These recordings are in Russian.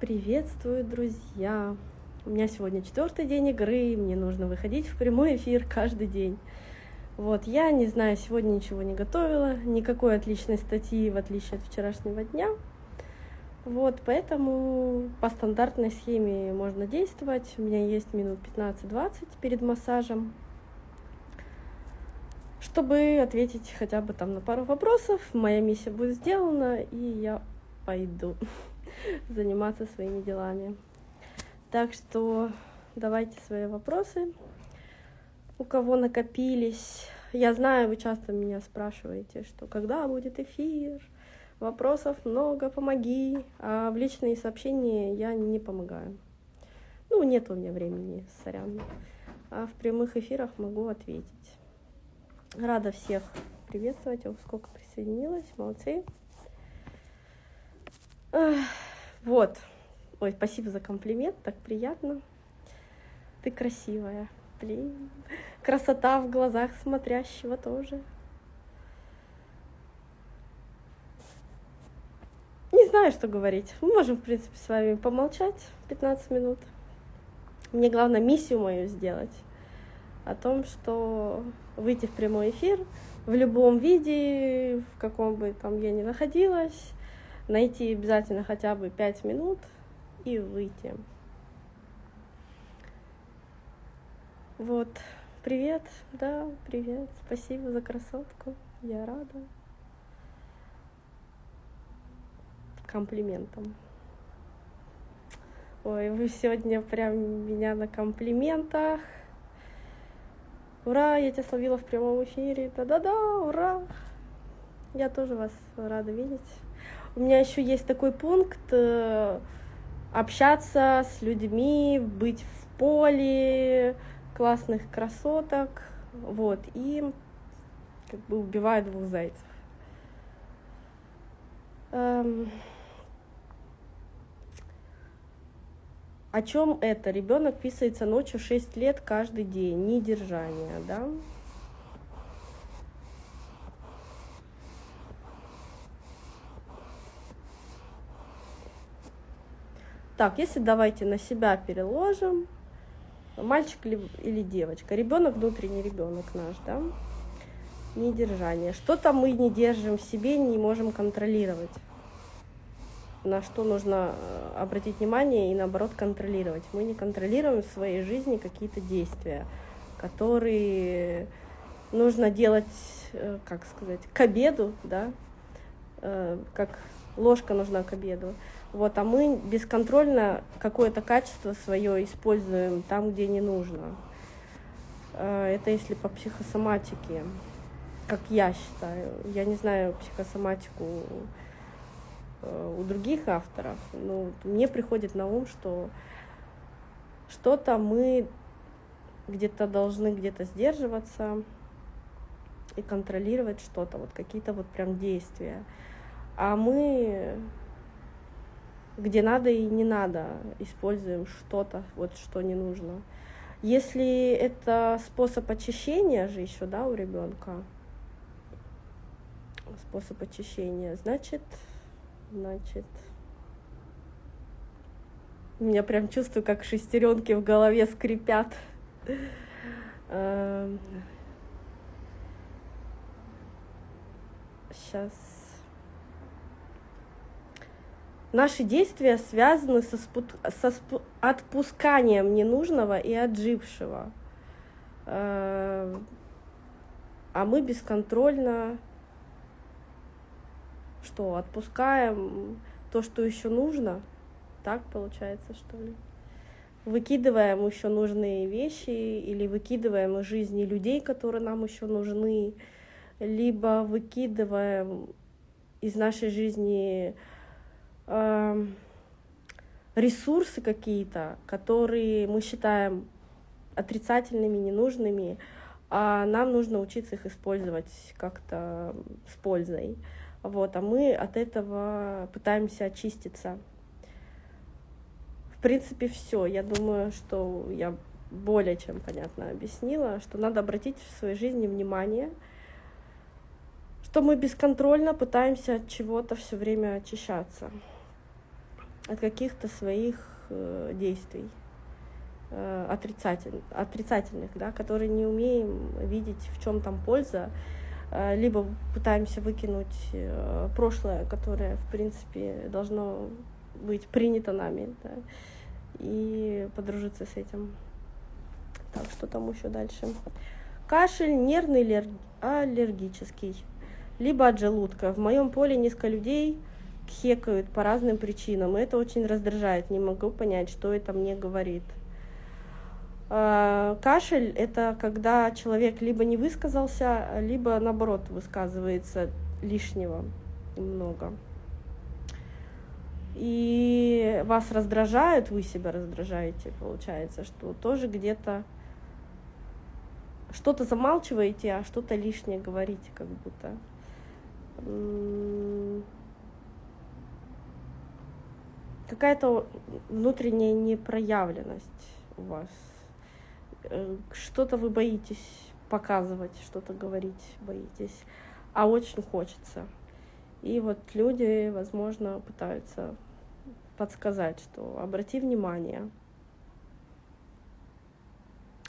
Приветствую, друзья! У меня сегодня четвертый день игры, мне нужно выходить в прямой эфир каждый день. Вот, я не знаю, сегодня ничего не готовила, никакой отличной статьи, в отличие от вчерашнего дня. Вот, поэтому по стандартной схеме можно действовать. У меня есть минут 15-20 перед массажем, чтобы ответить хотя бы там на пару вопросов. Моя миссия будет сделана, и я пойду заниматься своими делами. Так что давайте свои вопросы, у кого накопились. Я знаю, вы часто меня спрашиваете, что когда будет эфир, вопросов много, помоги. А в личные сообщения я не помогаю. Ну, нет у меня времени, сорян. А в прямых эфирах могу ответить. Рада всех приветствовать. О, сколько присоединилось, молодцы. Вот. Ой, спасибо за комплимент, так приятно. Ты красивая. Блин. Красота в глазах смотрящего тоже. Не знаю, что говорить. Мы можем, в принципе, с вами помолчать 15 минут. Мне главное миссию мою сделать. О том, что выйти в прямой эфир в любом виде, в каком бы там я ни находилась, найти обязательно хотя бы 5 минут и выйти. Вот, привет, да, привет, спасибо за красотку, я рада. Комплиментом. Ой, вы сегодня прям меня на комплиментах. Ура, я тебя словила в прямом эфире. Да-да-да, ура. Я тоже вас рада видеть. У меня еще есть такой пункт э, общаться с людьми, быть в поле классных красоток, вот, и как бы убиваю двух зайцев. Эм... О чем это? Ребенок писается ночью 6 лет каждый день, недержание, да? Так, если давайте на себя переложим, мальчик или, девочка, ребенок внутренний ребенок наш, да, недержание. Что-то мы не держим в себе, не можем контролировать. На что нужно э, обратить внимание и наоборот контролировать. Мы не контролируем в своей жизни какие-то действия, которые нужно делать, э, как сказать, к обеду, да, э, как ложка нужна к обеду. Вот, а мы бесконтрольно какое-то качество свое используем там, где не нужно. А, это если по психосоматике, как я считаю. Я не знаю психосоматику э, у других авторов, но мне приходит на ум, что что-то мы где-то должны где-то сдерживаться и контролировать что-то, вот какие-то вот прям действия. А мы где надо и не надо, используем что-то, вот что не нужно. Если это способ очищения же еще, да, у ребенка, способ очищения, значит, значит, у меня прям чувствую, как шестеренки в голове скрипят. Сейчас эм, Наши действия связаны со, спут... со спу... отпусканием ненужного и отжившего. Э, а мы бесконтрольно что, отпускаем то, что еще нужно? Так получается, что ли? Выкидываем еще нужные вещи или выкидываем из жизни людей, которые нам еще нужны, либо выкидываем из нашей жизни Эм, ресурсы какие-то, которые мы считаем отрицательными, ненужными, а нам нужно учиться их использовать как-то с пользой. Вот, а мы от этого пытаемся очиститься. В принципе, все. Я думаю, что я более чем понятно объяснила, что надо обратить в своей жизни внимание, что мы бесконтрольно пытаемся от чего-то все время очищаться. От каких-то своих э, действий э, отрицательных, отрицательных, да, которые не умеем видеть, в чем там польза, э, либо пытаемся выкинуть прошлое, которое, в принципе, должно быть принято нами, да, и подружиться с этим. Так, что там еще дальше? Кашель нервный или аллергический, либо от желудка. В моем поле несколько людей хекают по разным причинам, и это очень раздражает. Не могу понять, что это мне говорит. А, кашель – это когда человек либо не высказался, либо наоборот высказывается лишнего много. И вас раздражают, вы себя раздражаете, получается, что тоже где-то что-то замалчиваете, а что-то лишнее говорите, как будто. Какая-то внутренняя непроявленность у вас. Э, что-то вы боитесь показывать, что-то говорить боитесь, а очень хочется. И вот люди, возможно, пытаются подсказать, что обрати внимание –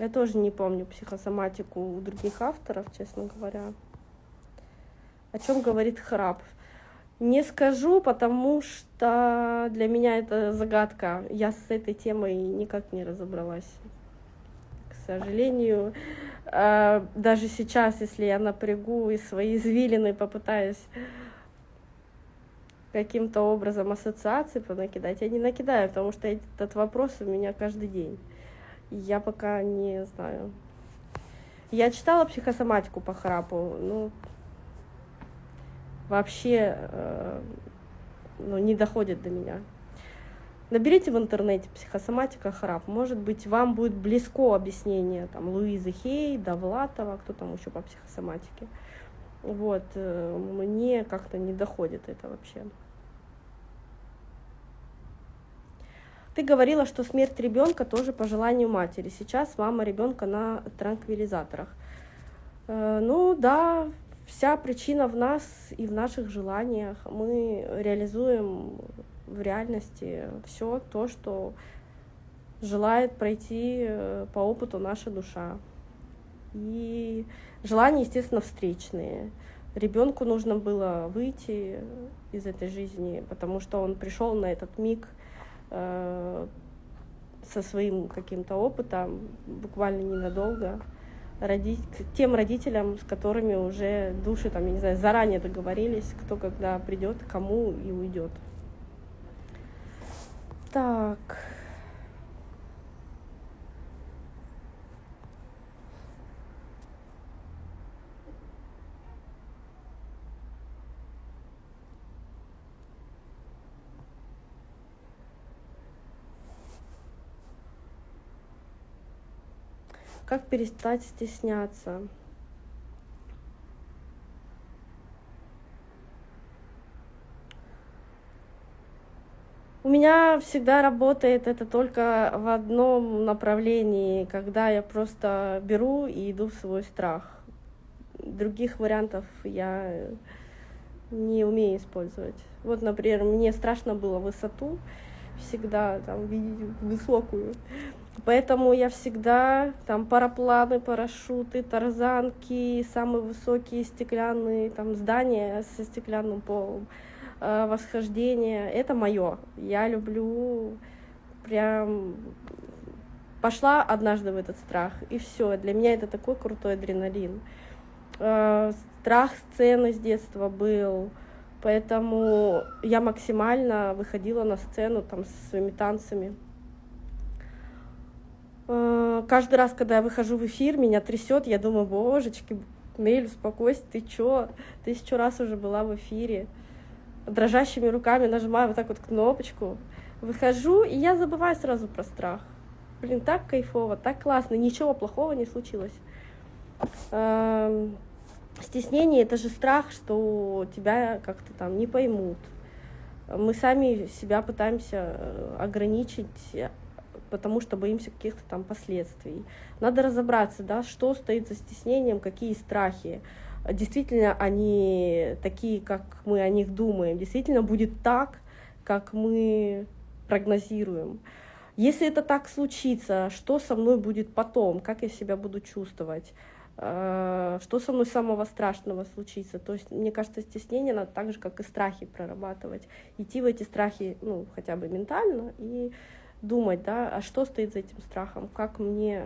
я тоже не помню психосоматику у других авторов, честно говоря. О чем говорит храп? Не скажу, потому что для меня это загадка. Я с этой темой никак не разобралась. К сожалению, а, даже сейчас, если я напрягу и свои извилины попытаюсь каким-то образом ассоциации понакидать, я не накидаю, потому что этот вопрос у меня каждый день. Я пока не знаю. Я читала психосоматику по храпу, ну, вообще э, ну, не доходит до меня. Наберите в интернете психосоматика храп. Может быть, вам будет близко объяснение там, Луизы Хей, Довлатова, кто там еще по психосоматике. Вот, э, мне как-то не доходит это вообще. Ты говорила, что смерть ребенка тоже по желанию матери. Сейчас мама ребенка на транквилизаторах. Э, ну да, вся причина в нас и в наших желаниях. Мы реализуем в реальности все то, что желает пройти э, по опыту наша душа. И желания, естественно, встречные. Ребенку нужно было выйти из этой жизни, потому что он пришел на этот миг – Э, со своим каким-то опытом, буквально ненадолго, родить, тем родителям, с которыми уже души, там, я не знаю, заранее договорились, кто когда придет, кому и уйдет. Так. Как перестать стесняться? У меня всегда работает это только в одном направлении, когда я просто беру и иду в свой страх. Других вариантов я не умею использовать. Вот, например, мне страшно было высоту всегда там видеть высокую. Поэтому я всегда там парапланы, парашюты, тарзанки, самые высокие стеклянные там здания со стеклянным полом, э, восхождение. Это мое. Я люблю прям пошла однажды в этот страх, и все. Для меня это такой крутой адреналин. Э, страх сцены с детства был, поэтому я максимально выходила на сцену там со своими танцами. Э, каждый раз, когда я выхожу в эфир, меня трясет, я думаю, божечки, Нель, успокойся, ты чё? Тысячу раз уже была в эфире. Дрожащими руками нажимаю вот так вот кнопочку, выхожу, и я забываю сразу про страх. Блин, так кайфово, так классно, ничего плохого не случилось. Эм, стеснение — это же страх, что тебя как-то там не поймут. Мы сами себя пытаемся э, ограничить потому что боимся каких-то там последствий. Надо разобраться, да, что стоит за стеснением, какие страхи. Действительно они такие, как мы о них думаем. Действительно будет так, как мы прогнозируем. Если это так случится, что со мной будет потом, как я себя буду чувствовать, э, что со мной самого страшного случится. То есть, мне кажется, стеснение надо так же, как и страхи прорабатывать. Идти в эти страхи, ну, хотя бы ментально, и думать, да, а что стоит за этим страхом, как мне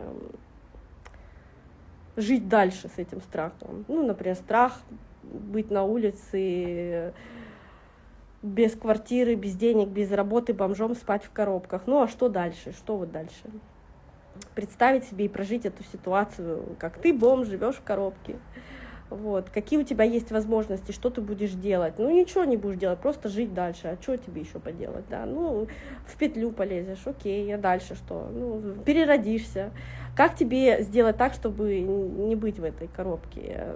жить дальше с этим страхом. Ну, например, страх быть на улице без квартиры, без денег, без работы, бомжом спать в коробках. Ну а что дальше? Что вот дальше? Представить себе и прожить эту ситуацию, как ты бомж, живешь в коробке. Вот. Какие у тебя есть возможности, что ты будешь делать? Ну, ничего не будешь делать, просто жить дальше. А что тебе еще поделать? Да? Ну, в петлю полезешь, окей, а дальше что? Ну, переродишься. Как тебе сделать так, чтобы не быть в этой коробке?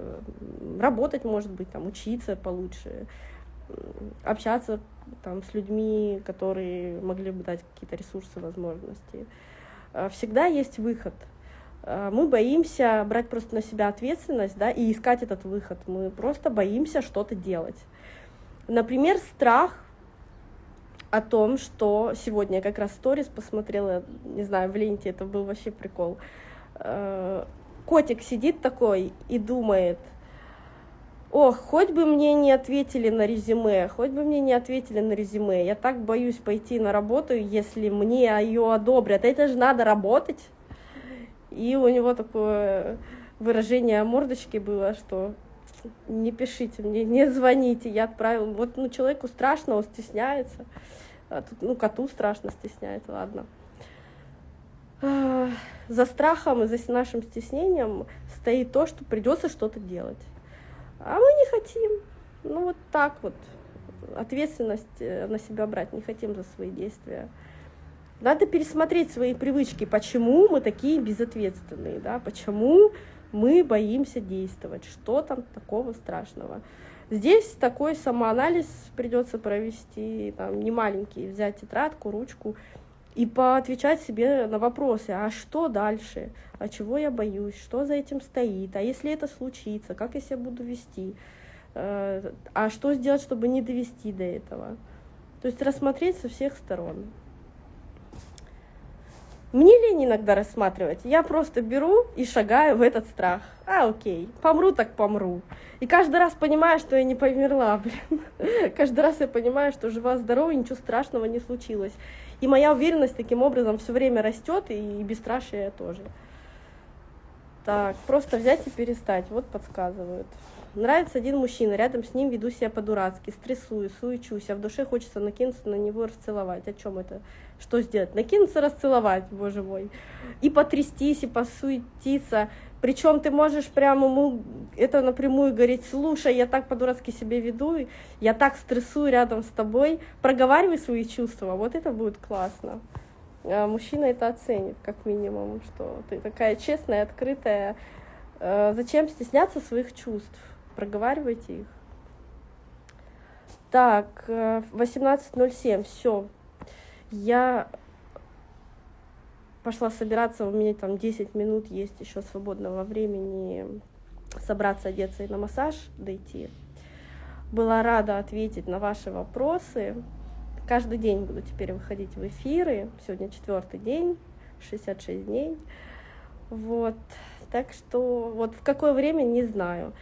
Работать, может быть, там, учиться получше, общаться там, с людьми, которые могли бы дать какие-то ресурсы, возможности. А, всегда есть выход. А, мы боимся брать просто на себя ответственность да, и искать этот выход. Мы просто боимся что-то делать. Например, страх о том, что сегодня я как раз сторис посмотрела, не знаю, в ленте, это был вообще прикол. А, котик сидит такой и думает – Ох, хоть бы мне не ответили на резюме, хоть бы мне не ответили на резюме. Я так боюсь пойти на работу, если мне ее одобрят. Это же надо работать. И у него такое выражение мордочки было, что не пишите мне, не звоните, я отправил. Вот ну, человеку страшно, он стесняется. А тут, ну, коту страшно стесняется, ладно. За страхом и за нашим стеснением стоит то, что придется что-то делать. А мы не хотим. Ну вот так вот. Ответственность э, на себя брать не хотим за свои действия. Надо пересмотреть свои привычки, почему мы такие безответственные, да, почему мы боимся действовать, что там такого страшного. Здесь такой самоанализ придется провести, там, не маленький, взять тетрадку, ручку и поотвечать себе на вопросы, а что дальше, а чего я боюсь, что за этим стоит, а если это случится, как я себя буду вести, э, а что сделать, чтобы не довести до этого. То есть рассмотреть со всех сторон. Мне лень иногда рассматривать. Я просто беру и шагаю в этот страх. А, окей, помру так помру. И каждый раз понимаю, что я не померла, блин. Каждый раз я понимаю, что жива-здорова, ничего страшного не случилось. И моя уверенность таким образом все время растет, и бесстрашие тоже. Так, просто взять и перестать. Вот подсказывают. Нравится один мужчина, рядом с ним веду себя по-дурацки, стрессую, суечусь, а в душе хочется накинуться на него и расцеловать. О чем это? Что сделать? Накинуться, расцеловать, боже мой. И потрястись, и посуетиться. Причем ты можешь прямо ему это напрямую говорить, слушай, я так по-дурацки себя веду, я так стрессую рядом с тобой, проговаривай свои чувства, вот это будет классно. А мужчина это оценит, как минимум, что ты такая честная, открытая. А зачем стесняться своих чувств? Проговаривайте их. Так, 18.07, э, все. Я пошла собираться, у меня там 10 минут есть еще свободного времени собраться, одеться и на массаж дойти. Была рада ответить на ваши вопросы. Каждый день буду теперь выходить в эфиры. Сегодня четвертый день, 66 дней. Вот. Так что вот в какое время, не знаю.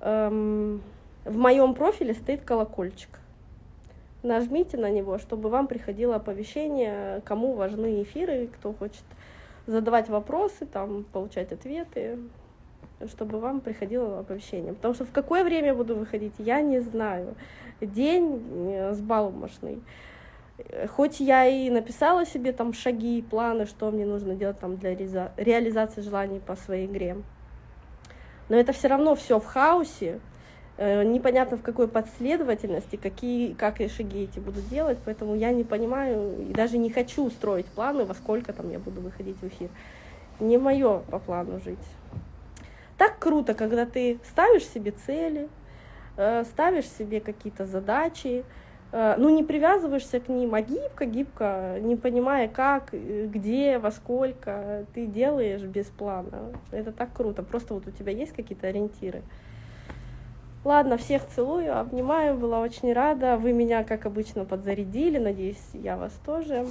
Эм, в моем профиле стоит колокольчик нажмите на него, чтобы вам приходило оповещение, кому важны эфиры, кто хочет задавать вопросы, там, получать ответы, чтобы вам приходило оповещение. Потому что в какое время буду выходить, я не знаю. День э, с балмошный. Хоть я и написала себе там шаги, планы, что мне нужно делать там для реализации желаний по своей игре, но это все равно все в хаосе, Э, непонятно в какой последовательности, какие, как я шаги эти буду делать, поэтому я не понимаю и даже не хочу строить планы, во сколько там я буду выходить в эфир. Не мое по плану жить. Так круто, когда ты ставишь себе цели, э, ставишь себе какие-то задачи, ну не привязываешься к ним, а гибко-гибко, не понимая как, где, во сколько, ты делаешь без плана. Это так круто, просто вот у тебя есть какие-то ориентиры. Ладно, всех целую, обнимаю, была очень рада. Вы меня, как обычно, подзарядили, надеюсь, я вас тоже.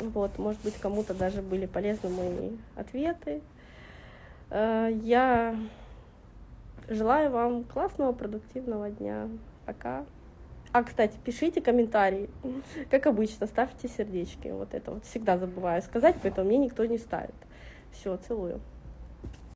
Вот, может быть, кому-то даже были полезны мои ответы. Э, я желаю вам классного, продуктивного дня. Пока. А, кстати, пишите комментарии. Как обычно, ставьте сердечки. Вот это вот всегда забываю сказать, поэтому мне никто не ставит. Все, целую.